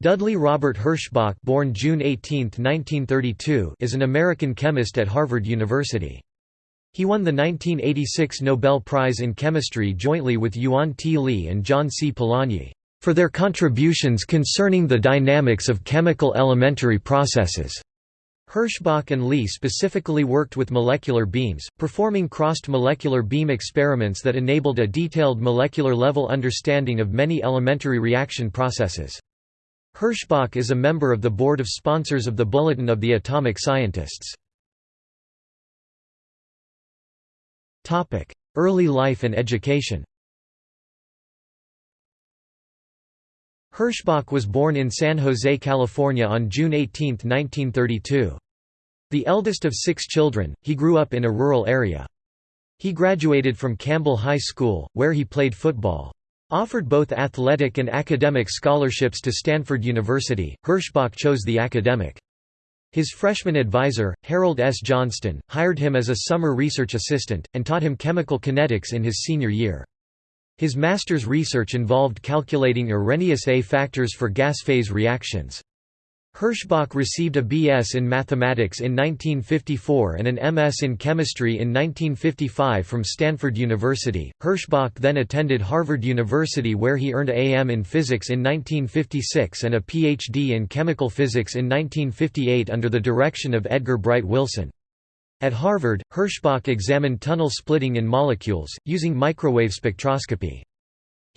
Dudley Robert Herschbach born June 18, 1932, is an American chemist at Harvard University. He won the 1986 Nobel Prize in Chemistry jointly with Yuan T. Lee and John C. Polanyi, "...for their contributions concerning the dynamics of chemical elementary processes." Herschbach and Lee specifically worked with molecular beams, performing crossed molecular beam experiments that enabled a detailed molecular-level understanding of many elementary reaction processes. Herschbach is a member of the board of sponsors of the Bulletin of the Atomic Scientists. Early life and education Herschbach was born in San Jose, California on June 18, 1932. The eldest of six children, he grew up in a rural area. He graduated from Campbell High School, where he played football. Offered both athletic and academic scholarships to Stanford University, Herschbach chose the academic. His freshman advisor, Harold S. Johnston, hired him as a summer research assistant, and taught him chemical kinetics in his senior year. His master's research involved calculating Arrhenius A factors for gas phase reactions. Herschbach received a B.S. in mathematics in 1954 and an M.S. in chemistry in 1955 from Stanford University. Herschbach then attended Harvard University where he earned a A.M. in physics in 1956 and a Ph.D. in chemical physics in 1958 under the direction of Edgar Bright Wilson. At Harvard, Herschbach examined tunnel splitting in molecules, using microwave spectroscopy.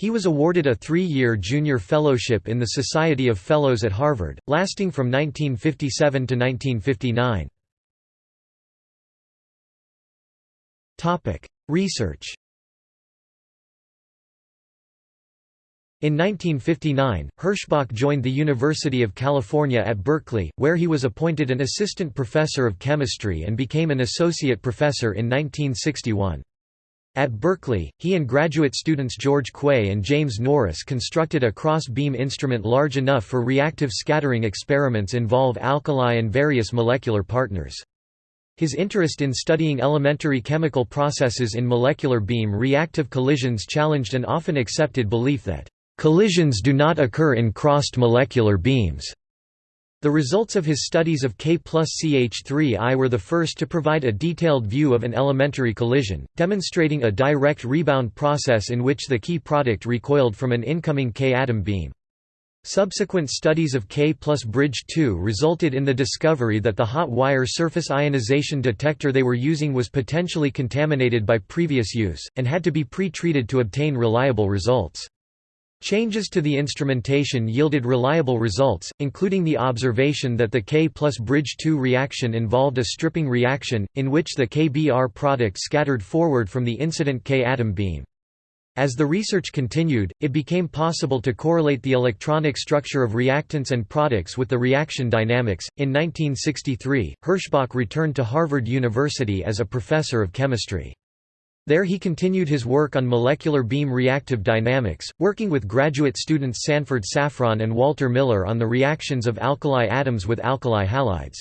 He was awarded a three-year junior fellowship in the Society of Fellows at Harvard, lasting from 1957 to 1959. Research In 1959, Herschbach joined the University of California at Berkeley, where he was appointed an assistant professor of chemistry and became an associate professor in 1961. At Berkeley, he and graduate students George Kwei and James Norris constructed a cross-beam instrument large enough for reactive scattering experiments involve alkali and various molecular partners. His interest in studying elementary chemical processes in molecular beam reactive collisions challenged an often accepted belief that, "...collisions do not occur in crossed molecular beams." The results of his studies of K plus CH3I were the first to provide a detailed view of an elementary collision, demonstrating a direct rebound process in which the key product recoiled from an incoming K atom beam. Subsequent studies of K plus bridge 2 resulted in the discovery that the hot wire surface ionization detector they were using was potentially contaminated by previous use, and had to be pre-treated to obtain reliable results. Changes to the instrumentation yielded reliable results, including the observation that the K plus bridge 2 reaction involved a stripping reaction, in which the KBr product scattered forward from the incident K atom beam. As the research continued, it became possible to correlate the electronic structure of reactants and products with the reaction dynamics. In 1963, Herschbach returned to Harvard University as a professor of chemistry. There he continued his work on molecular beam reactive dynamics, working with graduate students Sanford Safron and Walter Miller on the reactions of alkali atoms with alkali halides.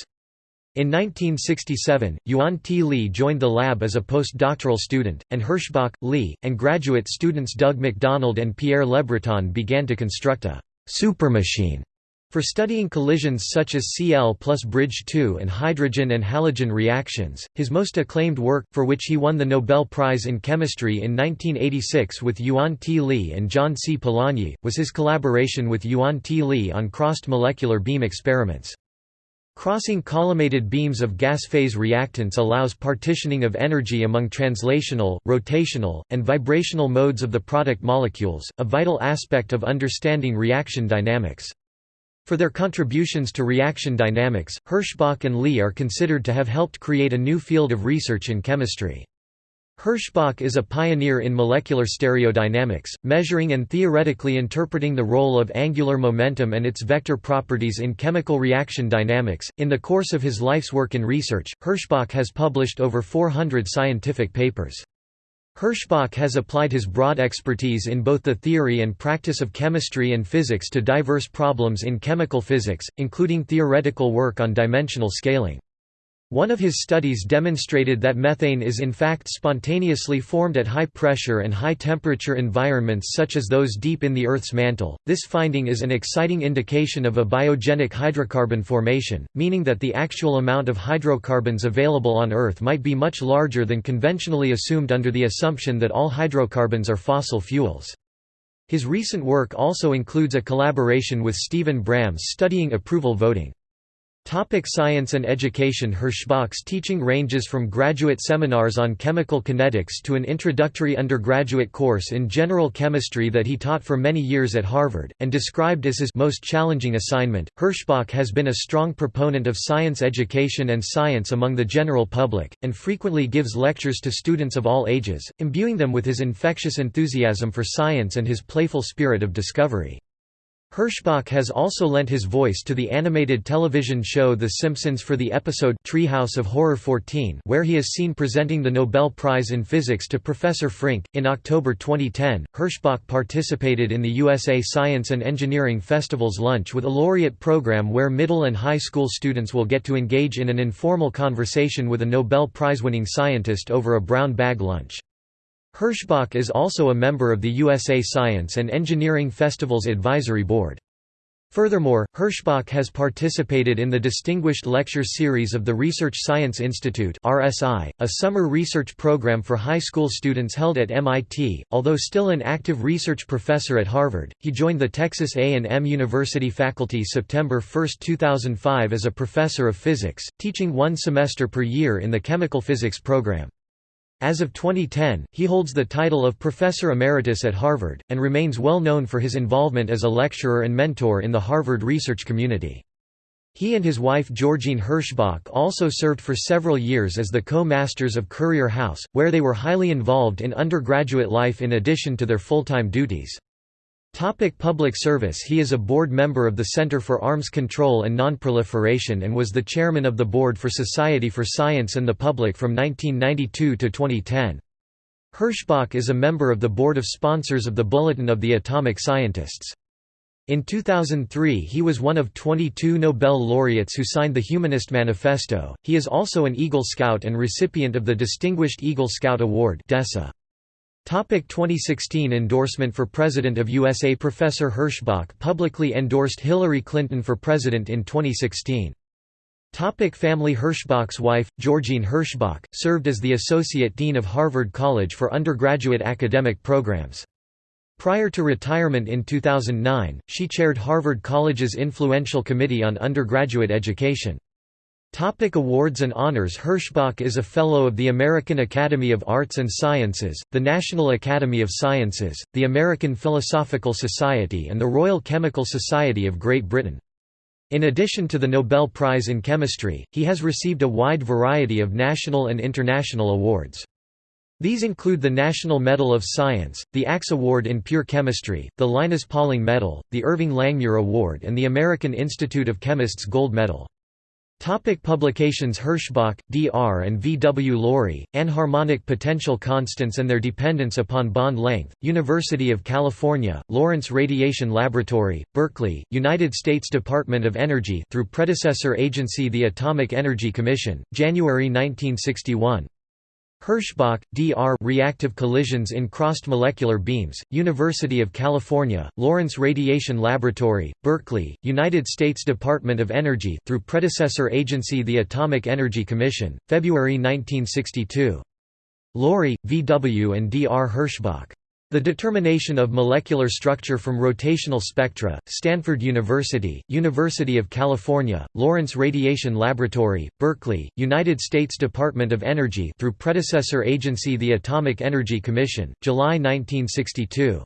In 1967, Yuan T. Lee joined the lab as a postdoctoral student, and Herschbach, Lee, and graduate students Doug MacDonald and Pierre Lebreton began to construct a supermachine for studying collisions such as Cl plus bridge 2 and hydrogen and halogen reactions, his most acclaimed work, for which he won the Nobel Prize in Chemistry in 1986 with Yuan T. Lee and John C. Polanyi, was his collaboration with Yuan T. Lee on crossed molecular beam experiments. Crossing collimated beams of gas phase reactants allows partitioning of energy among translational, rotational, and vibrational modes of the product molecules, a vital aspect of understanding reaction dynamics. For their contributions to reaction dynamics, Herschbach and Lee are considered to have helped create a new field of research in chemistry. Herschbach is a pioneer in molecular stereodynamics, measuring and theoretically interpreting the role of angular momentum and its vector properties in chemical reaction dynamics. In the course of his life's work in research, Herschbach has published over 400 scientific papers. Herschbach has applied his broad expertise in both the theory and practice of chemistry and physics to diverse problems in chemical physics, including theoretical work on dimensional scaling. One of his studies demonstrated that methane is in fact spontaneously formed at high pressure and high temperature environments such as those deep in the Earth's mantle. This finding is an exciting indication of abiogenic hydrocarbon formation, meaning that the actual amount of hydrocarbons available on Earth might be much larger than conventionally assumed under the assumption that all hydrocarbons are fossil fuels. His recent work also includes a collaboration with Steven Brams studying approval voting. Topic science and education Herschbach's teaching ranges from graduate seminars on chemical kinetics to an introductory undergraduate course in general chemistry that he taught for many years at Harvard, and described as his most challenging assignment. Herschbach has been a strong proponent of science education and science among the general public, and frequently gives lectures to students of all ages, imbuing them with his infectious enthusiasm for science and his playful spirit of discovery. Herschbach has also lent his voice to the animated television show The Simpsons for the episode Treehouse of Horror 14, where he is seen presenting the Nobel Prize in Physics to Professor Frink. In October 2010, Herschbach participated in the USA Science and Engineering Festival's Lunch with a Laureate program where middle and high school students will get to engage in an informal conversation with a Nobel Prize-winning scientist over a brown bag lunch. Herschbach is also a member of the USA Science and Engineering Festival's Advisory Board. Furthermore, Herschbach has participated in the Distinguished Lecture Series of the Research Science Institute (RSI), a summer research program for high school students held at MIT. Although still an active research professor at Harvard, he joined the Texas A&M University faculty September 1, 2005 as a professor of physics, teaching one semester per year in the chemical physics program. As of 2010, he holds the title of Professor Emeritus at Harvard, and remains well known for his involvement as a lecturer and mentor in the Harvard research community. He and his wife Georgene Herschbach also served for several years as the co-masters of Currier House, where they were highly involved in undergraduate life in addition to their full-time duties. Topic public service He is a board member of the Center for Arms Control and Nonproliferation and was the chairman of the Board for Society for Science and the Public from 1992 to 2010. Herschbach is a member of the board of sponsors of the Bulletin of the Atomic Scientists. In 2003 he was one of 22 Nobel laureates who signed the Humanist Manifesto. He is also an Eagle Scout and recipient of the Distinguished Eagle Scout Award DESA. Topic 2016 endorsement for President of USA Professor Herschbach publicly endorsed Hillary Clinton for president in 2016. Topic family Herschbach's wife, Georgene Herschbach, served as the Associate Dean of Harvard College for undergraduate academic programs. Prior to retirement in 2009, she chaired Harvard College's influential Committee on Undergraduate Education. Topic awards and honors Herschbach is a Fellow of the American Academy of Arts and Sciences, the National Academy of Sciences, the American Philosophical Society and the Royal Chemical Society of Great Britain. In addition to the Nobel Prize in Chemistry, he has received a wide variety of national and international awards. These include the National Medal of Science, the Axe Award in Pure Chemistry, the Linus Pauling Medal, the Irving Langmuir Award and the American Institute of Chemists Gold Medal. Topic publications Herschbach, D.R. and V. W. Laurie, Anharmonic Potential Constants and Their Dependence Upon Bond Length, University of California, Lawrence Radiation Laboratory, Berkeley, United States Department of Energy through predecessor agency the Atomic Energy Commission, January 1961. Herschbach, D.R. Reactive collisions in crossed molecular beams, University of California, Lawrence Radiation Laboratory, Berkeley, United States Department of Energy through predecessor agency the Atomic Energy Commission, February 1962. Laurie, V. W. and D. R. Herschbach. The determination of molecular structure from rotational spectra, Stanford University, University of California, Lawrence Radiation Laboratory, Berkeley, United States Department of Energy through predecessor agency the Atomic Energy Commission, July 1962.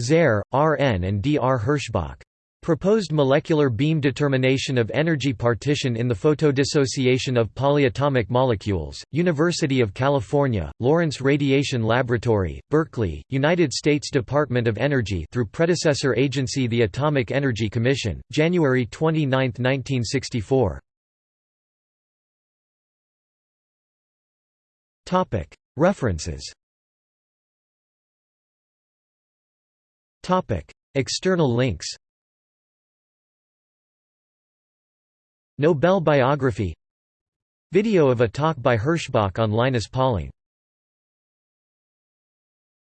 Zare, R. N. and D. R. Herschbach. Proposed molecular beam determination of energy partition in the photodissociation of polyatomic molecules, University of California, Lawrence Radiation Laboratory, Berkeley, United States Department of Energy through predecessor agency the Atomic Energy Commission, January 29, 1964. References. External links Nobel biography. Video of a talk by Herschbach on Linus Pauling